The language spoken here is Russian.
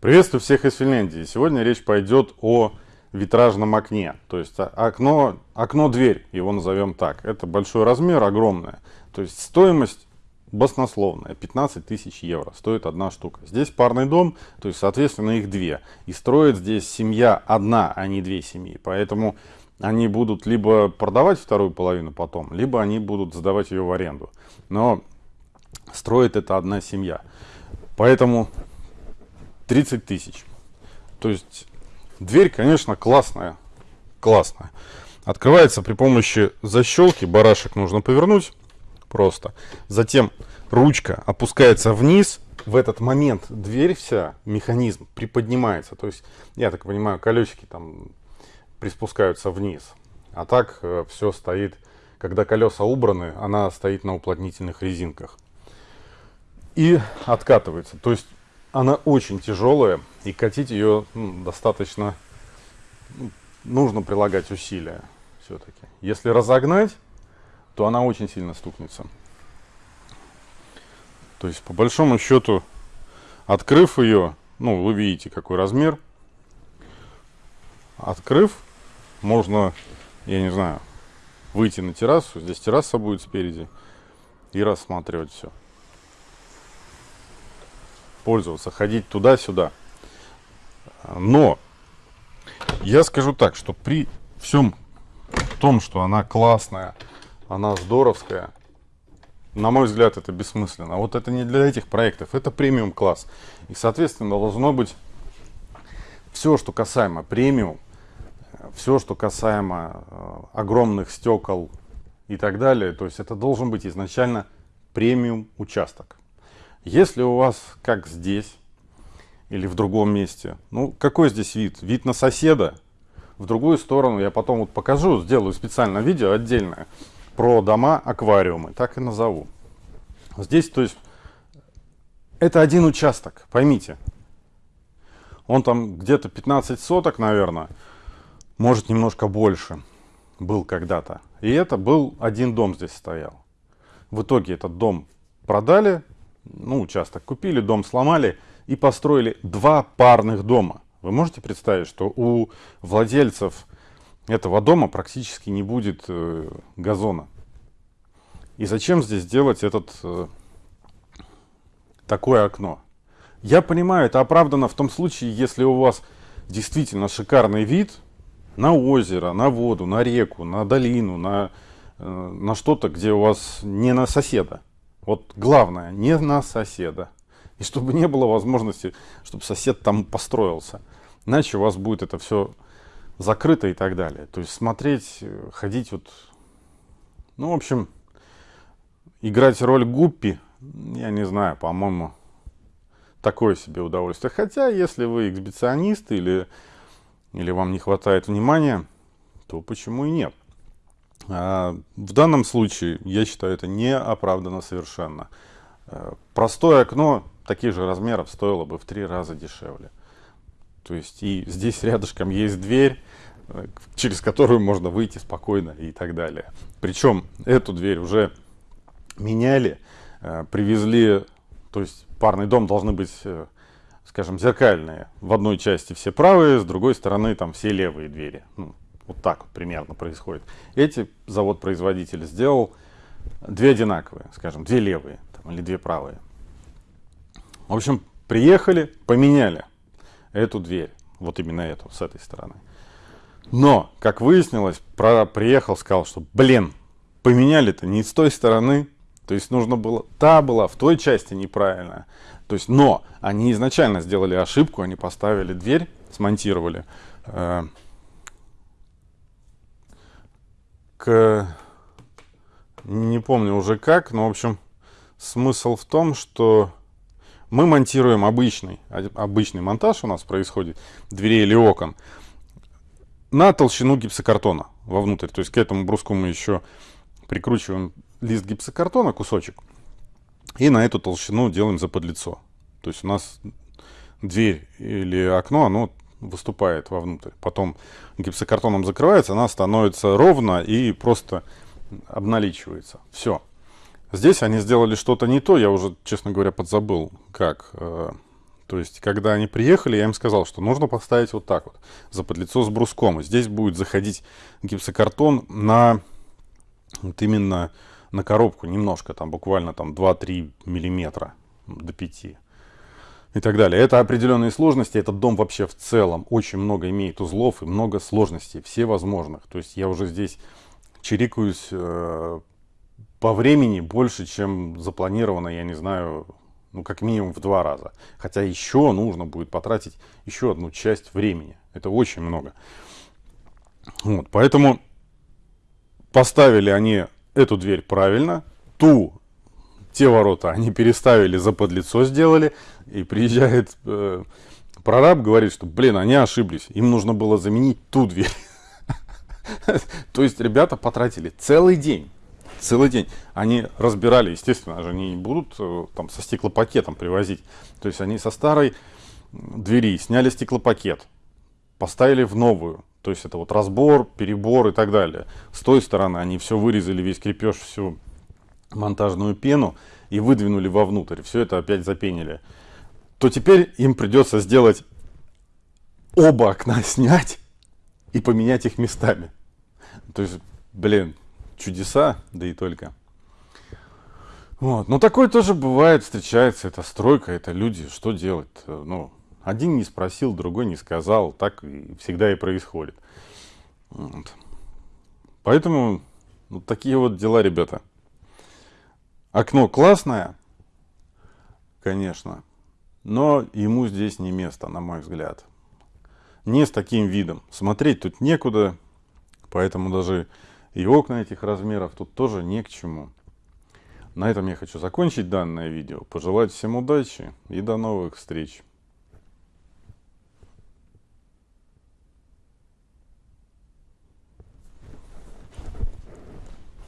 Приветствую всех из Финляндии. Сегодня речь пойдет о витражном окне. То есть окно, окно-дверь, его назовем так. Это большой размер, огромное. То есть стоимость баснословная. 15 тысяч евро стоит одна штука. Здесь парный дом, то есть соответственно их две. И строит здесь семья одна, а не две семьи. Поэтому они будут либо продавать вторую половину потом, либо они будут сдавать ее в аренду. Но строит это одна семья. Поэтому 30 тысяч. То есть дверь, конечно, классная. Классная. Открывается при помощи защелки. Барашек нужно повернуть просто. Затем ручка опускается вниз. В этот момент дверь вся, механизм приподнимается. То есть, я так понимаю, колесики там приспускаются вниз. А так э, все стоит, когда колеса убраны, она стоит на уплотнительных резинках. И откатывается. То есть она очень тяжелая, и катить ее ну, достаточно, ну, нужно прилагать усилия все-таки. Если разогнать, то она очень сильно стукнется. То есть, по большому счету, открыв ее, ну, вы видите, какой размер. Открыв, можно, я не знаю, выйти на террасу. Здесь терраса будет спереди. И рассматривать все пользоваться, ходить туда-сюда. Но я скажу так, что при всем том, что она классная, она здоровская, на мой взгляд, это бессмысленно. Вот это не для этих проектов, это премиум класс. И, соответственно, должно быть все, что касаемо премиум, все, что касаемо э, огромных стекол и так далее. То есть это должен быть изначально премиум участок. Если у вас, как здесь или в другом месте, ну какой здесь вид? Вид на соседа. В другую сторону я потом вот покажу, сделаю специально видео отдельное про дома-аквариумы, так и назову. Здесь, то есть, это один участок, поймите. Он там где-то 15 соток, наверное, может немножко больше был когда-то. И это был один дом здесь стоял. В итоге этот дом продали, ну, участок купили, дом сломали и построили два парных дома. Вы можете представить, что у владельцев этого дома практически не будет э, газона. И зачем здесь делать этот э, такое окно? Я понимаю, это оправдано в том случае, если у вас действительно шикарный вид на озеро, на воду, на реку, на долину, на, э, на что-то, где у вас не на соседа. Вот главное, не на соседа. И чтобы не было возможности, чтобы сосед там построился. Иначе у вас будет это все закрыто и так далее. То есть смотреть, ходить вот... Ну, в общем, играть роль гуппи, я не знаю, по-моему, такое себе удовольствие. Хотя, если вы эксбиционист или, или вам не хватает внимания, то почему и нет? А, в данном случае, я считаю, это не оправдано совершенно. Э, простое окно таких же размеров стоило бы в три раза дешевле. То есть и здесь рядышком есть дверь, э, через которую можно выйти спокойно и так далее. Причем эту дверь уже меняли, э, привезли, то есть парный дом должны быть, скажем, зеркальные. В одной части все правые, с другой стороны там все левые двери. Ну, вот так вот примерно происходит. Эти завод-производитель сделал две одинаковые, скажем, две левые там, или две правые. В общем, приехали, поменяли эту дверь. Вот именно эту, с этой стороны. Но, как выяснилось, про, приехал, сказал, что, блин, поменяли-то не с той стороны. То есть нужно было, та была в той части неправильная. То есть, но они изначально сделали ошибку, они поставили дверь, смонтировали, э, к... Не помню уже как, но, в общем, смысл в том, что мы монтируем обычный, обычный монтаж у нас происходит, дверей или окон, на толщину гипсокартона вовнутрь. То есть к этому бруску мы еще прикручиваем лист гипсокартона, кусочек, и на эту толщину делаем заподлицо. То есть у нас дверь или окно, оно выступает вовнутрь. Потом гипсокартоном закрывается, она становится ровно и просто обналичивается. Все. Здесь они сделали что-то не то, я уже, честно говоря, подзабыл, как. Э, То есть, когда они приехали, я им сказал, что нужно поставить вот так вот, за подлицо с бруском. И здесь будет заходить гипсокартон на вот именно на коробку немножко, там буквально там 2-3 миллиметра до 5 и так далее. Это определенные сложности. Этот дом вообще в целом очень много имеет узлов и много сложностей, все возможных. То есть я уже здесь чирикаюсь э, по времени больше, чем запланировано, я не знаю, ну как минимум в два раза. Хотя еще нужно будет потратить еще одну часть времени. Это очень много. Вот, поэтому поставили они эту дверь правильно, ту те ворота они переставили, за подлицо сделали, и приезжает э, прораб, говорит, что, блин, они ошиблись, им нужно было заменить ту дверь. То есть ребята потратили целый день, целый день. Они разбирали, естественно, они не будут э, там со стеклопакетом привозить. То есть они со старой двери сняли стеклопакет, поставили в новую. То есть это вот разбор, перебор и так далее. С той стороны они все вырезали, весь крепеж, всю монтажную пену и выдвинули вовнутрь, все это опять запенили, то теперь им придется сделать оба окна снять и поменять их местами. То есть, блин, чудеса, да и только. Вот. Но такое тоже бывает, встречается, это стройка, это люди, что делать? Ну, один не спросил, другой не сказал, так всегда и происходит. Вот. Поэтому вот такие вот дела, ребята. Окно классное, конечно, но ему здесь не место, на мой взгляд. Не с таким видом. Смотреть тут некуда, поэтому даже и окна этих размеров тут тоже не к чему. На этом я хочу закончить данное видео. Пожелать всем удачи и до новых встреч.